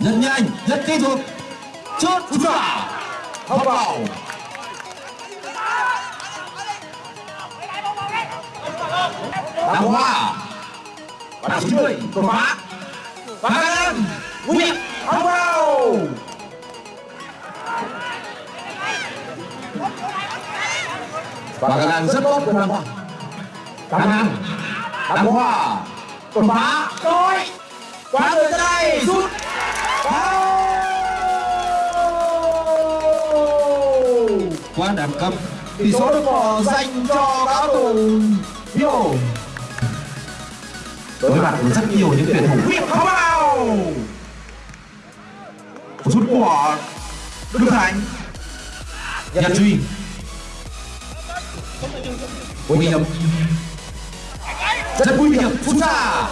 rất nhanh, rất kỹ thuật. Chốt ra hậu bảo đá hoa. Và chín mươi của phá. Phá lên nguyện hậu bảo và khả năng rất tốt của đào hoa. Khả năng đào hoa. Đột phá. Rồi. Quá người ra đây rút. Quá đẳng cấp. Tỷ số được bỏ dành cho các thủ Vivo đối mặt với rất nhiều những tuyển thủ. Viết không vào rút của Đức Thành. Nhật Duy nguy hiểm rất nguy hiểm phút xa.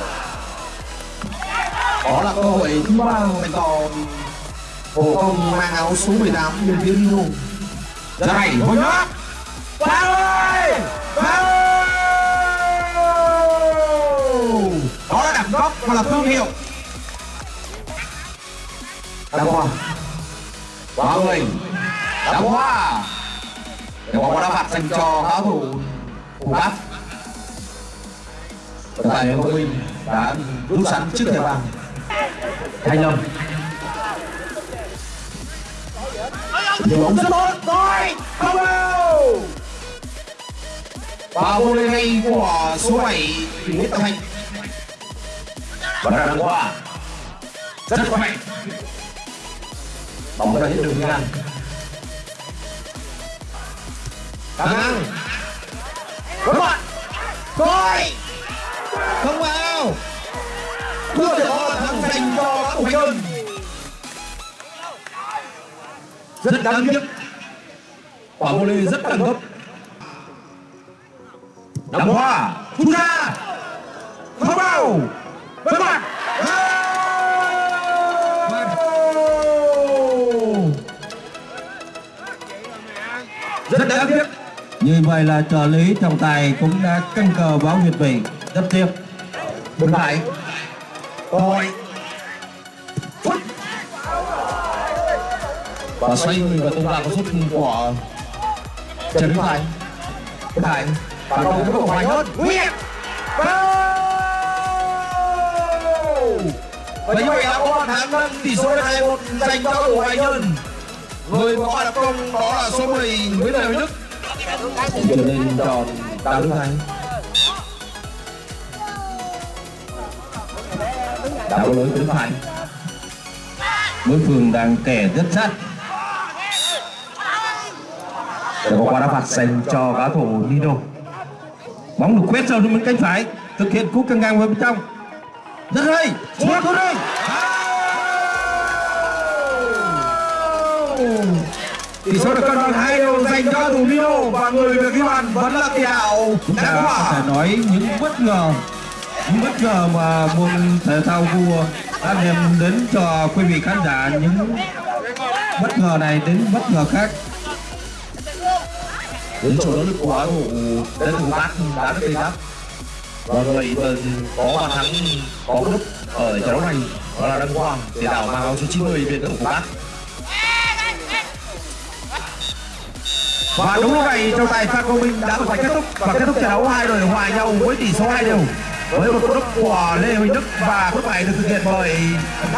Đó là cơ hội thứ ba dành cho hồ công mang áo số 18 bên phía Dino ra này hồi nữa vào ơi vào! Đó là đẳng cấp và là thương hiệu. Đăng hoa. Quá người đăng hoa. Để có đá phạt dành cho các thủ thủ bát tại Hồ Minh đã rút sẵn trước thời bàn Thanh Lâm. Điều bóng rất tốt. Rồi, không vào. Và vô lên ngay của số 7 Nguyễn Tâm Thanh vẫn là đăng qua. Rất khỏe bóng đã hết đường ngang Đăng ngang. Rất đáng tiếc. Quả volley rất đẳng cấp Đăng hoa. Phút ra. Không vào. Vẫn mặt Rất đáng tiếc. Như vậy là trợ lý trọng tài cũng đã căng cờ báo Việt Bình. Rất tiếc. Bốn lại Rồi Và xoay người và tung ra có sút của Trần Đức Thành. Đức Thành. Và cầu với cầu hoài hơn. Nguyệt Và như vậy là có bàn thắng nâng tỷ số lên 2-1 dành cho cầu hoài nhân. Người có bàn công đó là số 10 Nguyễn Đại Đức. Trở lên tròn Đào Đức Thành. Đảo lối Đức Thành. Đối phương đang kẻ rất sát. Để có quả đá phạt dành cho cá thủ Nino Bóng được quét sâu xuống bên cánh phải, thực hiện cú căng ngang vào bên trong. Rất hay, sút thôi đây. Tỷ số được cân bằng hai đều dành cho thủ Nino và người được ghi bàn vẫn là tiền đạo Chúng ta có thể nói những bất ngờ những bất ngờ mà môn thể thao vua đã đem đến cho quý vị khán giả những bất ngờ này đến bất ngờ khác đến chỗ đó được của thủ đến thủ bát, đã được gây đắp và vậy có bàn thắng, có lúc ở trận đấu này đó là Đăng Quang, để đảo mang áo số 90 bên thủ bát và đúng lúc này, trọng tài pha Công Minh đã phải kết thúc, và kết thúc trận đấu hai đội hòa nhau với tỷ số hai đều với một cú đúp của Lê Huỳnh Đức và cú này được thực hiện bởi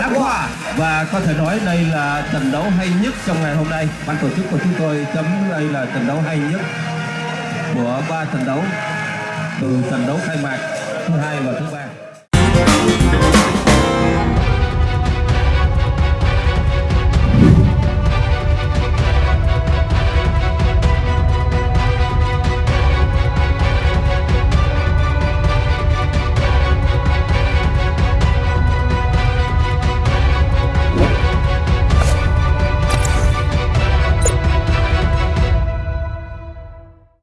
Đăng Khoa và có thể nói đây là trận đấu hay nhất trong ngày hôm nay. Ban tổ chức của chúng tôi chấm đây là trận đấu hay nhất của ba trận đấu. Từ trận đấu khai mạc thứ hai và thứ ba.